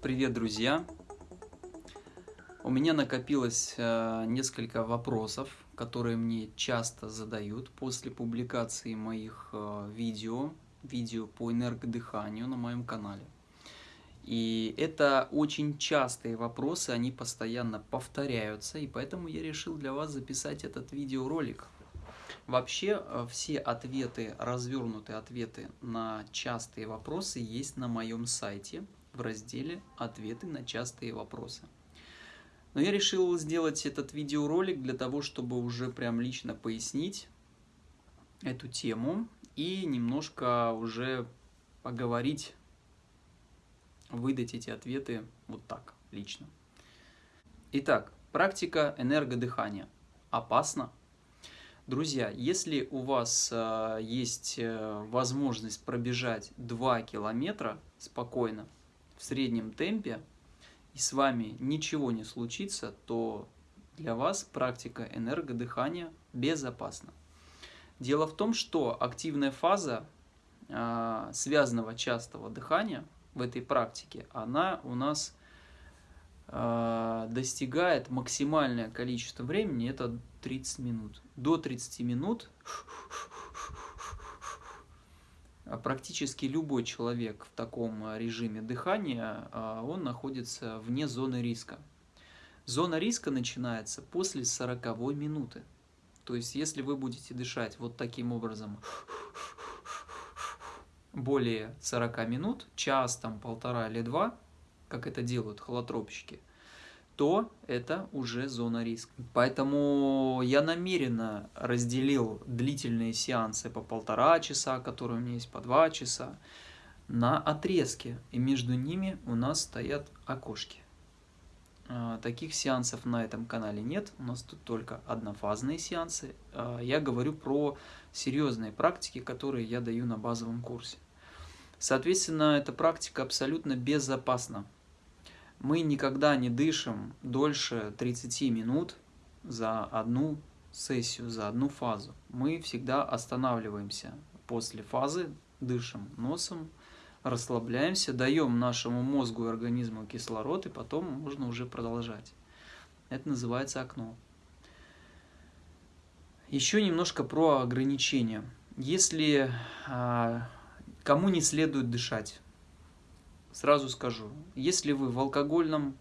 Привет, друзья! У меня накопилось э, несколько вопросов, которые мне часто задают после публикации моих э, видео, видео по энергодыханию на моем канале. И это очень частые вопросы, они постоянно повторяются, и поэтому я решил для вас записать этот видеоролик. Вообще, э, все ответы, развернутые ответы на частые вопросы есть на моем сайте – в разделе «Ответы на частые вопросы». Но я решил сделать этот видеоролик для того, чтобы уже прям лично пояснить эту тему и немножко уже поговорить, выдать эти ответы вот так, лично. Итак, практика энергодыхания. Опасно? Друзья, если у вас э, есть э, возможность пробежать 2 километра спокойно, в среднем темпе, и с вами ничего не случится, то для вас практика энергодыхания безопасна. Дело в том, что активная фаза э, связанного частого дыхания в этой практике, она у нас э, достигает максимальное количество времени, это 30 минут. До 30 минут практически любой человек в таком а, режиме дыхания, а, он находится вне зоны риска. Зона риска начинается после 40 минуты. То есть, если вы будете дышать вот таким образом более 40 минут, час, там, полтора или два, как это делают холотропщики, то это уже зона риска. Поэтому я намеренно разделил длительные сеансы по полтора часа, которые у меня есть по два часа, на отрезки. И между ними у нас стоят окошки. А, таких сеансов на этом канале нет, у нас тут только однофазные сеансы. А, я говорю про серьезные практики, которые я даю на базовом курсе. Соответственно, эта практика абсолютно безопасна мы никогда не дышим дольше 30 минут за одну сессию, за одну фазу. Мы всегда останавливаемся после фазы, дышим носом, расслабляемся, даем нашему мозгу и организму кислород, и потом можно уже продолжать. Это называется окно. Еще немножко про ограничения. Если а, кому не следует дышать, Сразу скажу, если вы в алкогольном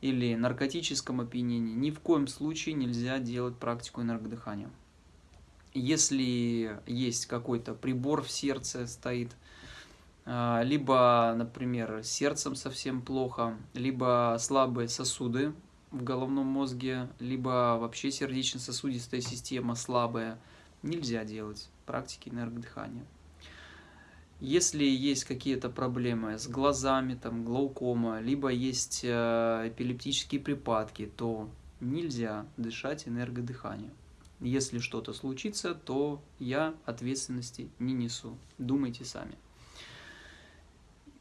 или наркотическом опьянении, ни в коем случае нельзя делать практику энергодыхания. Если есть какой-то прибор в сердце стоит, а, либо, например, сердцем совсем плохо, либо слабые сосуды в головном мозге, либо вообще сердечно-сосудистая система слабая, нельзя делать практики энергодыхания. Если есть какие-то проблемы с глазами, там, глаукома, либо есть э, эпилептические припадки, то нельзя дышать энергодыханием. Если что-то случится, то я ответственности не несу. Думайте сами.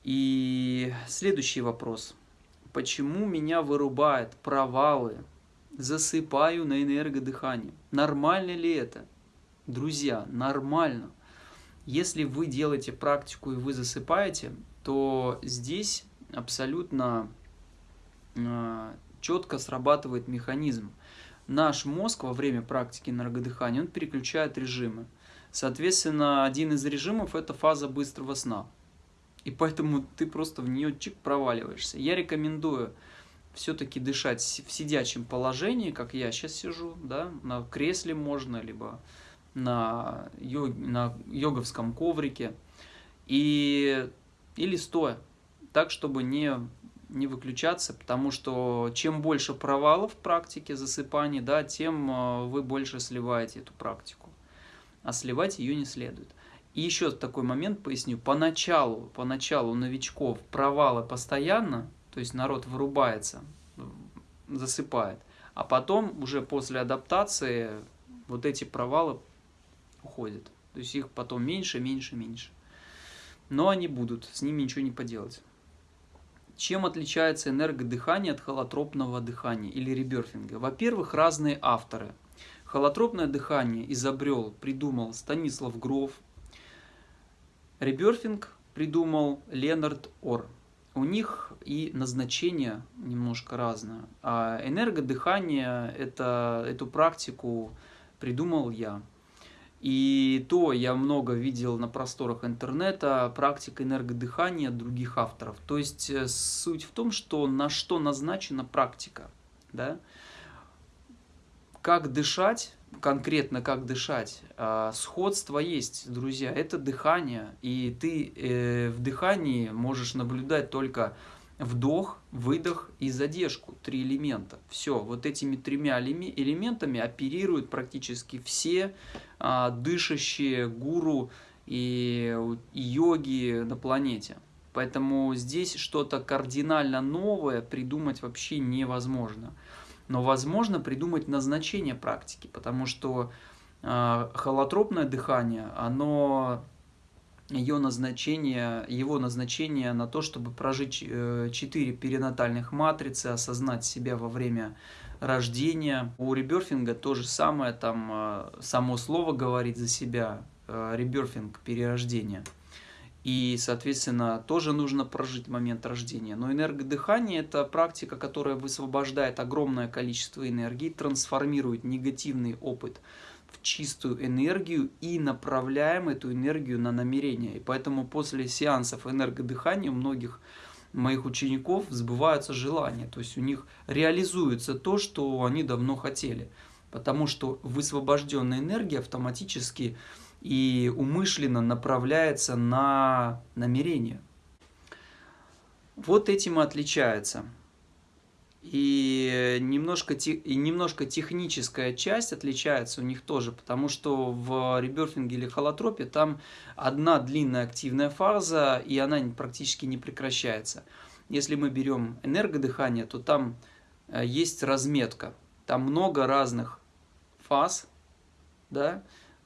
И следующий вопрос. Почему меня вырубает провалы? Засыпаю на энергодыхании. Нормально ли это? Друзья, нормально. Если вы делаете практику и вы засыпаете, то здесь абсолютно э, четко срабатывает механизм. Наш мозг во время практики энергодыхания, он переключает режимы. Соответственно, один из режимов – это фаза быстрого сна. И поэтому ты просто в нее чик проваливаешься. Я рекомендую все-таки дышать в сидячем положении, как я сейчас сижу, да, на кресле можно, либо на, йог, на йоговском коврике и, или стоя, так, чтобы не, не выключаться, потому что чем больше провалов в практике засыпания, да, тем э, вы больше сливаете эту практику, а сливать ее не следует. И еще такой момент поясню. Поначалу, поначалу новичков провалы постоянно, то есть народ вырубается, засыпает, а потом уже после адаптации вот эти провалы уходят. То есть их потом меньше, меньше, меньше. Но они будут, с ними ничего не поделать. Чем отличается энергодыхание от холотропного дыхания или реберфинга? Во-первых, разные авторы. Холотропное дыхание изобрел, придумал Станислав Гров. Реберфинг придумал Ленард Ор. у них и назначение немножко разное. А энергодыхание, это, эту практику придумал я. И то я много видел на просторах интернета практика энергодыхания других авторов. То есть э, суть в том, что на что назначена практика. Да? Как дышать, конкретно как дышать, а, сходство есть, друзья, это дыхание. И ты э, в дыхании можешь наблюдать только вдох, выдох и задержку. Три элемента. Все, вот этими тремя элементами оперируют практически все а, дышащие гуру и, и йоги на планете. Поэтому здесь что-то кардинально новое придумать вообще невозможно. Но возможно придумать назначение практики, потому что э, холотропное дыхание, оно ее назначение, его назначение на то, чтобы прожить э, четыре перинатальных матрицы, осознать себя во время рождения. У реберфинга то же самое, там э, само слово говорит за себя, э, реберфинг, перерождение. И, соответственно, тоже нужно прожить момент рождения. Но энергодыхание – это практика, которая высвобождает огромное количество энергии, трансформирует негативный опыт – чистую энергию и направляем эту энергию на намерение. И поэтому после сеансов энергодыхания у многих моих учеников сбываются желания, то есть у них реализуется то, что они давно хотели. Потому что высвобожденная энергия автоматически и умышленно направляется на намерение. Вот этим и отличается и немножко, и немножко техническая часть отличается у них тоже, потому что в реберфинге или холотропе там одна длинная активная фаза, и она практически не прекращается. Если мы берем энергодыхание, то там э, есть разметка, там много разных фаз, да,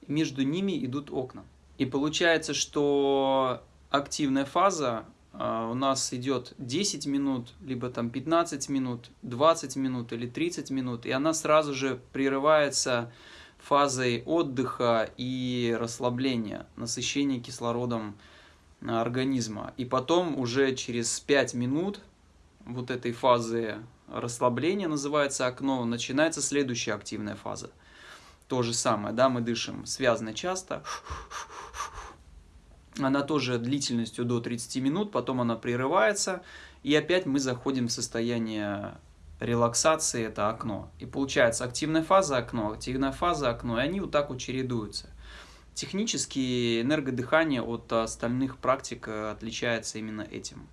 между ними идут окна. И получается, что активная фаза у нас идет 10 минут, либо там 15 минут, 20 минут или 30 минут, и она сразу же прерывается фазой отдыха и расслабления, насыщения кислородом организма. И потом уже через 5 минут вот этой фазы расслабления, называется окно, начинается следующая активная фаза. То же самое, да, мы дышим связано часто, она тоже длительностью до 30 минут, потом она прерывается, и опять мы заходим в состояние релаксации, это окно. И получается активная фаза окно, активная фаза окно, и они вот так вот чередуются. Технически энергодыхание от остальных практик отличается именно этим.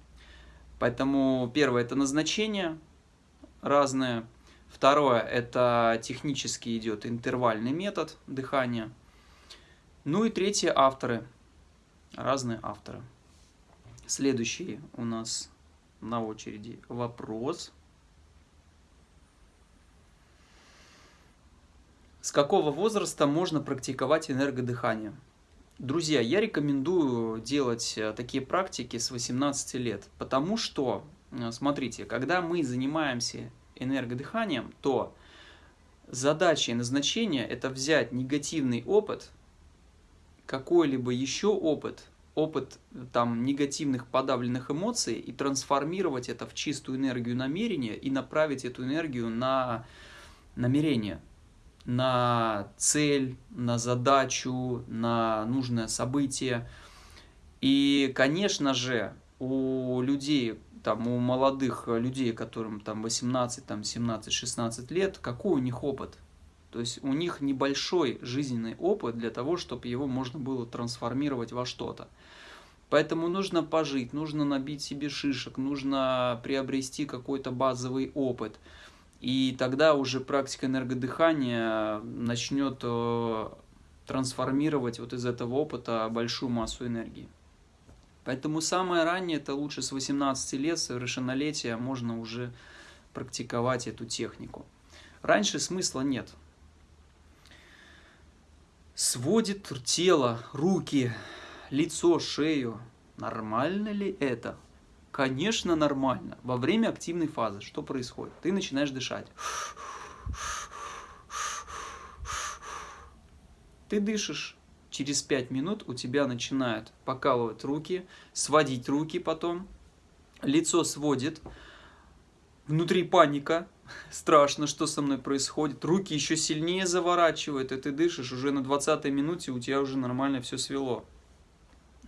Поэтому первое это назначение разное. Второе это технически идет интервальный метод дыхания. Ну и третье авторы разные авторы. Следующий у нас на очереди вопрос. С какого возраста можно практиковать энергодыхание? Друзья, я рекомендую делать э, такие практики с 18 лет, потому что, э, смотрите, когда мы занимаемся энергодыханием, то задача и назначение – это взять негативный опыт, какой-либо еще опыт, опыт там негативных подавленных эмоций и трансформировать это в чистую энергию намерения и направить эту энергию на намерение, на цель, на задачу, на нужное событие. И, конечно же, у людей, там, у молодых людей, которым там 18, там, 17, 16 лет, какой у них опыт? То есть у них небольшой жизненный опыт для того, чтобы его можно было трансформировать во что-то. Поэтому нужно пожить, нужно набить себе шишек, нужно приобрести какой-то базовый опыт. И тогда уже практика энергодыхания начнет э, трансформировать вот из этого опыта большую массу энергии. Поэтому самое раннее, это лучше с 18 лет, совершеннолетия, можно уже практиковать эту технику. Раньше смысла нет сводит тело, руки, лицо, шею. Нормально ли это? Конечно, нормально. Во время активной фазы что происходит? Ты начинаешь дышать. Ты дышишь. Через 5 минут у тебя начинают покалывать руки, сводить руки потом. лицо сводит, внутри паника, страшно, что со мной происходит, руки еще сильнее заворачивают, и ты дышишь, уже на 20 минуте у тебя уже нормально все свело.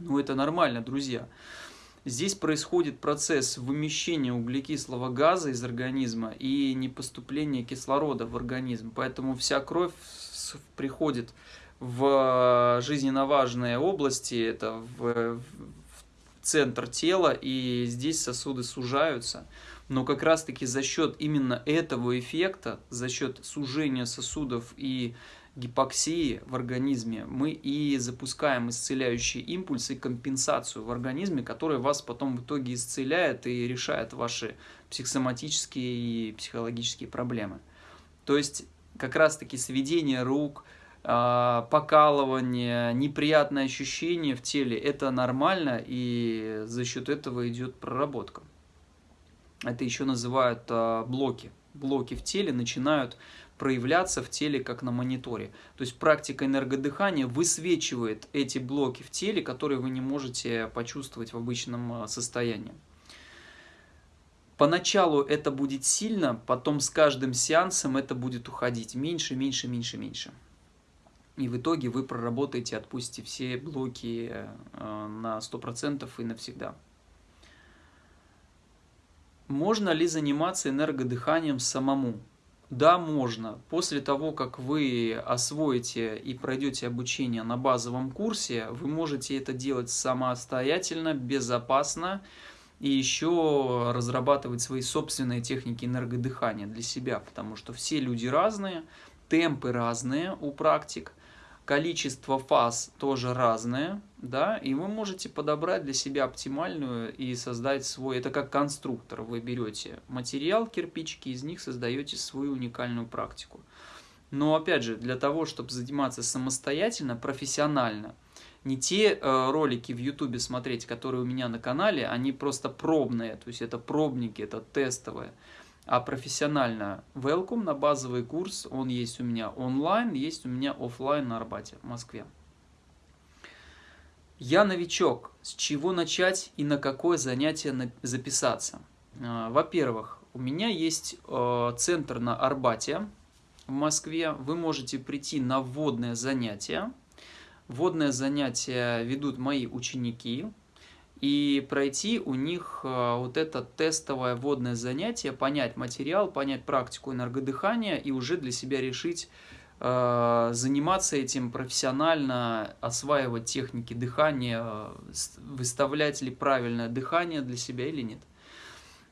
Ну, это нормально, друзья. Здесь происходит процесс вымещения углекислого газа из организма и непоступления кислорода в организм. Поэтому вся кровь приходит в жизненно важные области, это в, в центр тела, и здесь сосуды сужаются. Но как раз-таки за счет именно этого эффекта, за счет сужения сосудов и гипоксии в организме, мы и запускаем исцеляющие импульсы и компенсацию в организме, которая вас потом в итоге исцеляет и решает ваши психосоматические и психологические проблемы. То есть как раз-таки сведение рук, а, покалывание, неприятное ощущение в теле, это нормально, и за счет этого идет проработка. Это еще называют а, блоки. Блоки в теле начинают проявляться в теле, как на мониторе. То есть практика энергодыхания высвечивает эти блоки в теле, которые вы не можете почувствовать в обычном а, состоянии. Поначалу это будет сильно, потом с каждым сеансом это будет уходить меньше, меньше, меньше, меньше. И в итоге вы проработаете, отпустите все блоки э, на 100% и навсегда. Можно ли заниматься энергодыханием самому? Да, можно. После того, как вы освоите и пройдете обучение на базовом курсе, вы можете это делать самостоятельно, безопасно и еще разрабатывать свои собственные техники энергодыхания для себя, потому что все люди разные, темпы разные у практик, количество фаз тоже разное, да, и вы можете подобрать для себя оптимальную и создать свой, это как конструктор, вы берете материал, кирпичики, из них создаете свою уникальную практику. Но опять же, для того, чтобы заниматься самостоятельно, профессионально, не те э, ролики в ютубе смотреть, которые у меня на канале, они просто пробные, то есть это пробники, это тестовые а профессионально welcome на базовый курс. Он есть у меня онлайн, есть у меня офлайн на Арбате, в Москве. Я новичок. С чего начать и на какое занятие записаться? А, во-первых, у меня есть э, центр на Арбате в Москве. Вы можете прийти на вводное занятие. Вводное занятие ведут мои ученики и пройти у них э, вот это тестовое вводное занятие, понять материал, понять практику энергодыхания и уже для себя решить, э, заниматься этим профессионально, осваивать техники дыхания, выставлять ли правильное дыхание для себя или нет.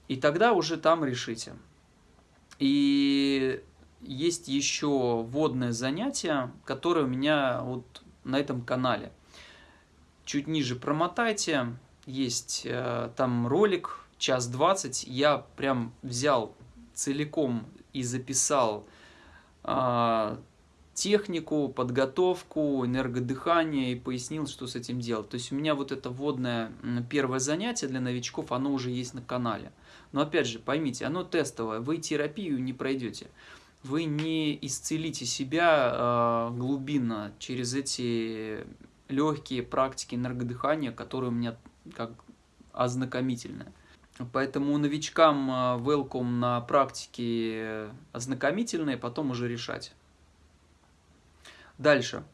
И тогда уже там решите. И есть еще вводное занятие, которое у меня вот на этом канале. Чуть ниже промотайте, есть э, там ролик, час двадцать, я прям взял целиком и записал э, технику, подготовку, энергодыхание и пояснил, что с этим делать. То есть у меня вот это вводное первое занятие для новичков, оно уже есть на канале. Но опять же, поймите, оно тестовое, вы терапию не пройдете. Вы не исцелите себя э, глубинно через эти легкие практики энергодыхания, которые у меня как ознакомительное. Поэтому новичкам а, welcome на практике ознакомительные, потом уже решать. Дальше.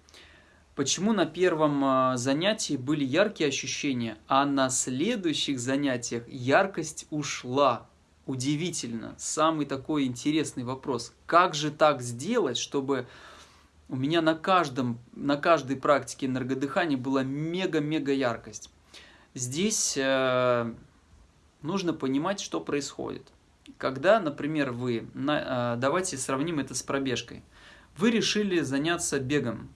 Почему на первом а, занятии были яркие ощущения, а на следующих занятиях яркость ушла? Удивительно. Самый такой интересный вопрос. Как же так сделать, чтобы у меня на, каждом, на каждой практике энергодыхания была мега-мега яркость? Здесь э, нужно понимать, что происходит. Когда, например, вы, э, давайте сравним это с пробежкой, вы решили заняться бегом.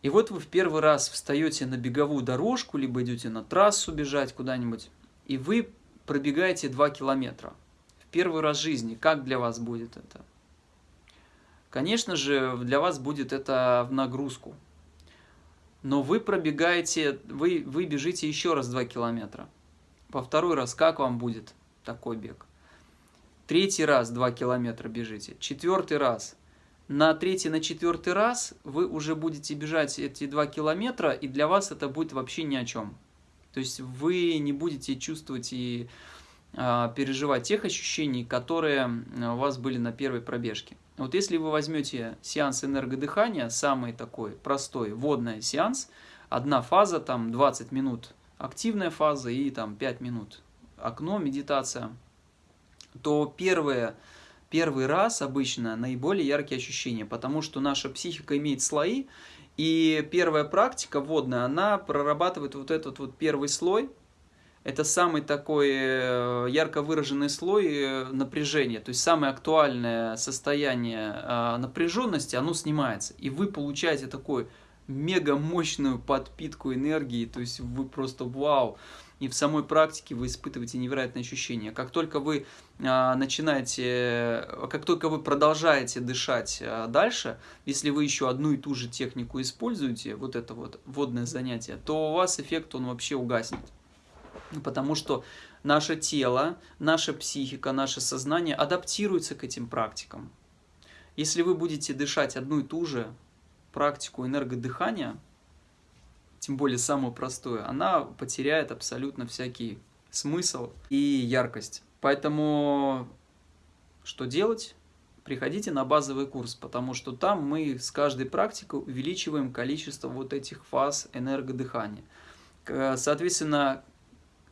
И вот вы в первый раз встаете на беговую дорожку, либо идете на трассу бежать куда-нибудь, и вы пробегаете 2 километра. В первый раз в жизни. Как для вас будет это? Конечно же, для вас будет это в нагрузку но вы пробегаете, вы, вы бежите еще раз 2 километра. Во второй раз как вам будет такой бег? Третий раз 2 километра бежите. Четвертый раз. На третий, на четвертый раз вы уже будете бежать эти 2 километра, и для вас это будет вообще ни о чем. То есть вы не будете чувствовать и а, переживать тех ощущений, которые у вас были на первой пробежке. Вот если вы возьмете сеанс энергодыхания, самый такой простой, водный сеанс, одна фаза, там 20 минут активная фаза и там 5 минут окно, медитация, то первое, первый раз обычно наиболее яркие ощущения, потому что наша психика имеет слои, и первая практика водная, она прорабатывает вот этот вот первый слой, это самый такой э, ярко выраженный слой э, напряжения, то есть самое актуальное состояние э, напряженности, оно снимается, и вы получаете такой мега мощную подпитку энергии, то есть вы просто вау, и в самой практике вы испытываете невероятные ощущения. Как только вы начинаете, как только вы продолжаете дышать дальше, если вы еще одну и ту же технику используете, вот это вот водное занятие, то у вас эффект он вообще угаснет. Потому что наше тело, наша психика, наше сознание адаптируется к этим практикам. Если вы будете дышать одну и ту же практику энергодыхания, тем более самую простую, она потеряет абсолютно всякий смысл и яркость. Поэтому что делать? Приходите на базовый курс, потому что там мы с каждой практикой увеличиваем количество вот этих фаз энергодыхания. Соответственно,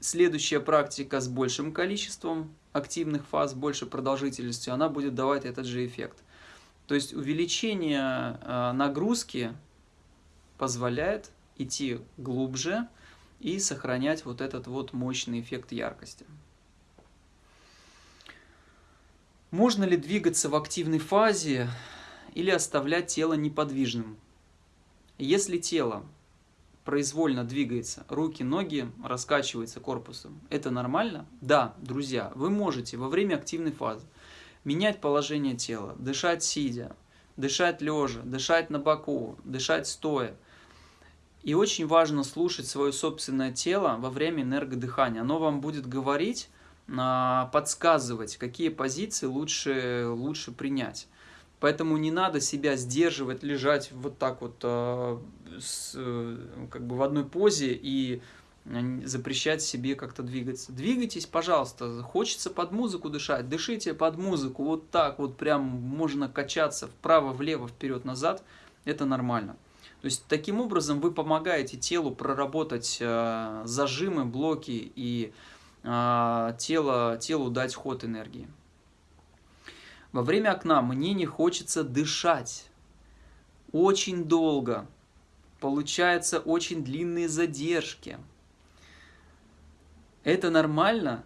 Следующая практика с большим количеством активных фаз, большей продолжительностью, она будет давать этот же эффект. То есть увеличение э, нагрузки позволяет идти глубже и сохранять вот этот вот мощный эффект яркости. Можно ли двигаться в активной фазе или оставлять тело неподвижным? Если тело произвольно двигается, руки, ноги раскачиваются корпусом. Это нормально? Да, друзья, вы можете во время активной фазы менять положение тела, дышать сидя, дышать лежа, дышать на боку, дышать стоя. И очень важно слушать свое собственное тело во время энергодыхания. Оно вам будет говорить, а, подсказывать, какие позиции лучше, лучше принять. Поэтому не надо себя сдерживать, лежать вот так вот э, с, э, как бы в одной позе и запрещать себе как-то двигаться. Двигайтесь, пожалуйста. Хочется под музыку дышать, дышите под музыку. Вот так вот прям можно качаться вправо, влево, вперед, назад. Это нормально. То есть таким образом вы помогаете телу проработать э, зажимы, блоки и э, тело, телу дать ход энергии. Во время окна мне не хочется дышать. Очень долго. Получаются очень длинные задержки. Это нормально?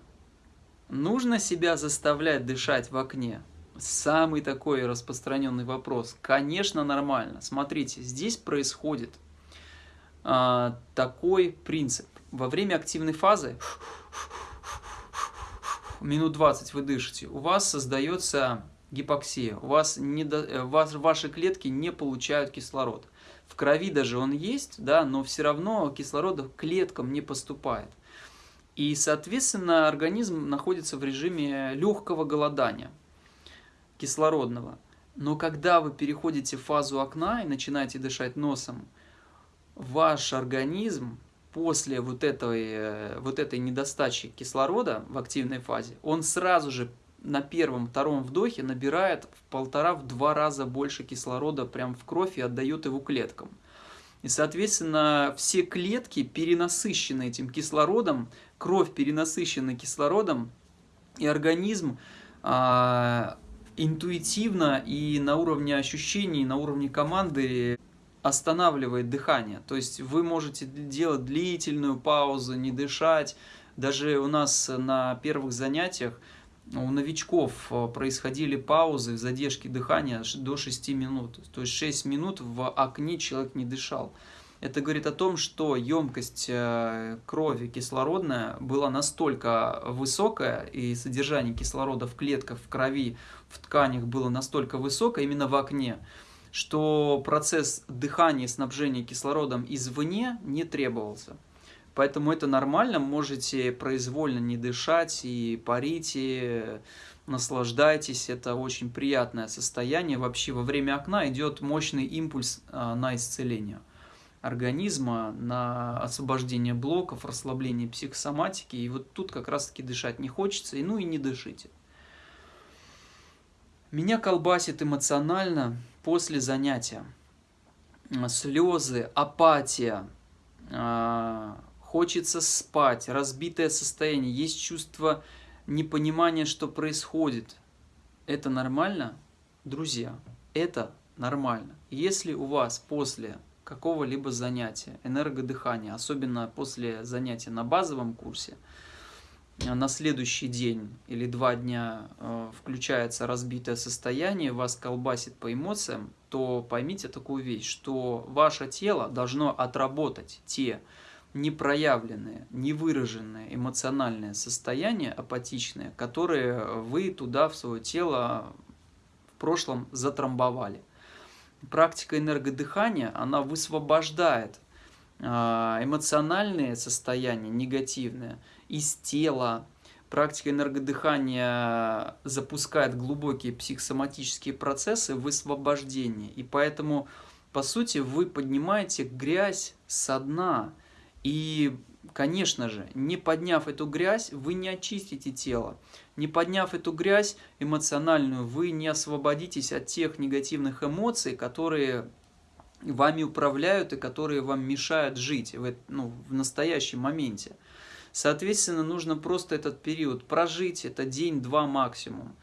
Нужно себя заставлять дышать в окне? Самый такой распространенный вопрос. Конечно, нормально. Смотрите, здесь происходит а, такой принцип. Во время активной фазы минут 20 вы дышите, у вас создается гипоксия, у вас, не до, э, вас ваши клетки не получают кислород. В крови даже он есть, да, но все равно кислорода клеткам не поступает. И, соответственно, организм находится в режиме легкого голодания кислородного. Но когда вы переходите в фазу окна и начинаете дышать носом, ваш организм после вот этой, э, вот этой недостачи кислорода в активной фазе, он сразу же на первом-втором вдохе набирает в полтора-два раза больше кислорода прям в кровь и отдает его клеткам. И, соответственно, все клетки перенасыщены этим кислородом, кровь перенасыщена кислородом, и организм а, интуитивно и на уровне ощущений, на уровне команды останавливает дыхание. То есть вы можете делать длительную паузу, не дышать. Даже у нас на первых занятиях у новичков э, происходили паузы, задержки дыхания до 6 минут. То есть 6 минут в окне человек не дышал. Это говорит о том, что емкость э, крови кислородная была настолько высокая, и содержание кислорода в клетках, в крови, в тканях было настолько высокое именно в окне, что процесс дыхания и снабжения кислородом извне не требовался. Поэтому это нормально, можете произвольно не дышать и парите, наслаждайтесь, это очень приятное состояние. Вообще во время окна идет мощный импульс а, на исцеление. организма, на освобождение блоков, расслабление психосоматики. И вот тут как раз-таки дышать не хочется, и ну и не дышите. Меня колбасит эмоционально после занятия. Слезы, апатия, а, хочется спать, разбитое состояние, есть чувство непонимания, что происходит. Это нормально? Друзья, это нормально. Если у вас после какого-либо занятия, энергодыхания, особенно после занятия на базовом курсе, на следующий день или два дня э, включается разбитое состояние, вас колбасит по эмоциям, то поймите такую вещь, что ваше тело должно отработать те непроявленные, невыраженные эмоциональные состояния апатичные, которые вы туда в свое тело в прошлом затрамбовали. Практика энергодыхания, она высвобождает а, эмоциональные состояния негативные из тела. Практика энергодыхания запускает глубокие психосоматические процессы высвобождения. И поэтому, по сути, вы поднимаете грязь со дна. И, конечно же, не подняв эту грязь, вы не очистите тело. Не подняв эту грязь эмоциональную, вы не освободитесь от тех негативных эмоций, которые вами управляют и которые вам мешают жить в, ну, в настоящем моменте. Соответственно, нужно просто этот период прожить, это день-два максимум.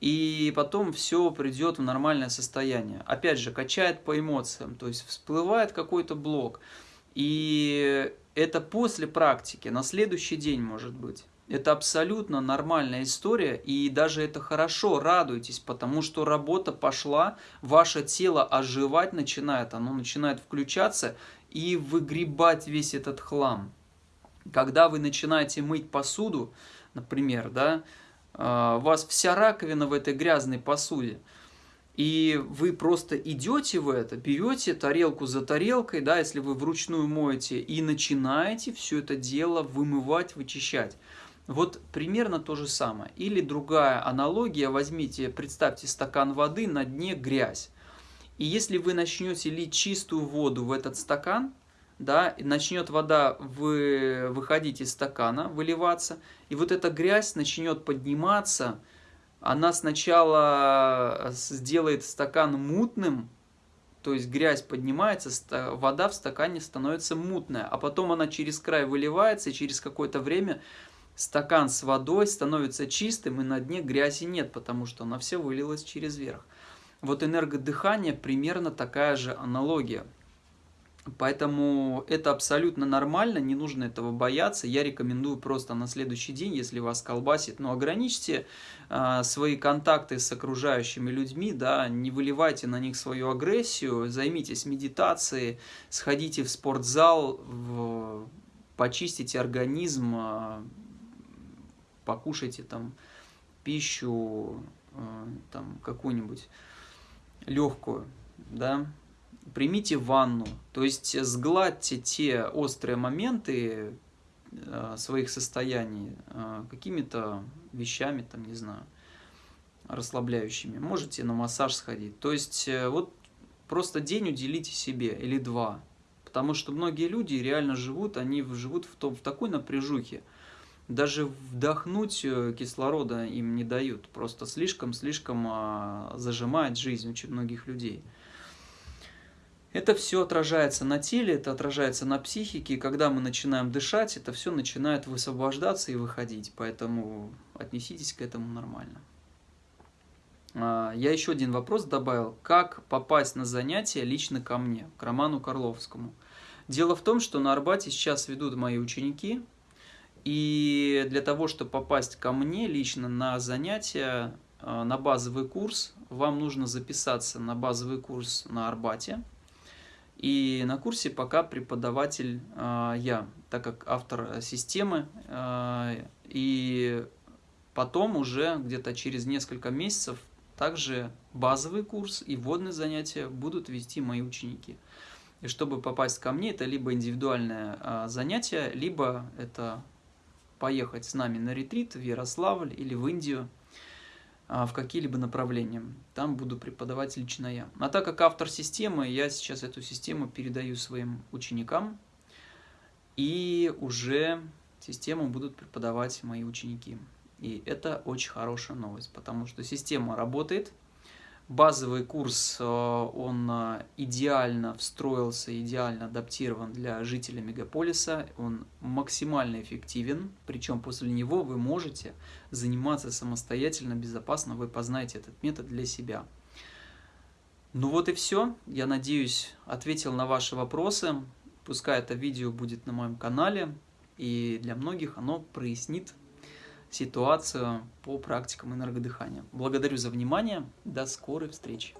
И потом все придет в нормальное состояние. Опять же, качает по эмоциям, то есть всплывает какой-то блок. И это после практики, на следующий день может быть. Это абсолютно нормальная история, и даже это хорошо, радуйтесь, потому что работа пошла, ваше тело оживать начинает, оно начинает включаться и выгребать весь этот хлам. Когда вы начинаете мыть посуду, например, да, а, у вас вся раковина в этой грязной посуде, и вы просто идете в это, берете тарелку за тарелкой, да, если вы вручную моете, и начинаете все это дело вымывать, вычищать. Вот примерно то же самое. Или другая аналогия, возьмите, представьте стакан воды, на дне грязь. И если вы начнете лить чистую воду в этот стакан, да, начнет вода вы, выходить из стакана, выливаться, и вот эта грязь начнет подниматься, она сначала сделает стакан мутным, то есть грязь поднимается, вода в стакане становится мутная, а потом она через край выливается, и через какое-то время стакан с водой становится чистым, и на дне грязи нет, потому что она все вылилась через верх. Вот энергодыхание примерно такая же аналогия. Поэтому это абсолютно нормально, не нужно этого бояться. Я рекомендую просто на следующий день, если вас колбасит, но ограничьте э, свои контакты с окружающими людьми, да, не выливайте на них свою агрессию, займитесь медитацией, сходите в спортзал, в, почистите организм, э, покушайте там пищу, э, там какую-нибудь легкую, да, примите ванну, то есть сгладьте те острые моменты э, своих состояний э, какими-то вещами, там, не знаю, расслабляющими. Можете на массаж сходить. То есть вот просто день уделите себе или два. Потому что многие люди реально живут, они живут в, том, в такой напряжухе, даже вдохнуть э, кислорода им не дают. Просто слишком-слишком а, зажимает жизнь очень многих людей. Это все отражается на теле, это отражается на психике, и когда мы начинаем дышать, это все начинает высвобождаться и выходить, поэтому отнеситесь к этому нормально. А, я еще один вопрос добавил. Как попасть на занятия лично ко мне, к Роману Карловскому? Дело в том, что на Арбате сейчас ведут мои ученики, и для того, чтобы попасть ко мне лично на занятия, э, на базовый курс, вам нужно записаться на базовый курс на Арбате. И на курсе пока преподаватель э, я, так как автор системы. Э, и потом уже где-то через несколько месяцев также базовый курс и вводные занятия будут вести мои ученики. И чтобы попасть ко мне, это либо индивидуальное занятие, либо это поехать с нами на ретрит в Ярославль или в Индию. А, в какие-либо направления. Там буду преподавать лично я. А так как автор системы, я сейчас эту систему передаю своим ученикам, и уже систему будут преподавать мои ученики. И это очень хорошая новость, потому что система работает, Базовый курс, э, он э, идеально встроился, идеально адаптирован для жителей мегаполиса, он максимально эффективен, причем после него вы можете заниматься самостоятельно, безопасно, вы познаете этот метод для себя. Ну вот и все, я надеюсь, ответил на ваши вопросы, пускай это видео будет на моем канале, и для многих оно прояснит ситуацию по практикам энергодыхания. Благодарю за внимание. До скорой встречи.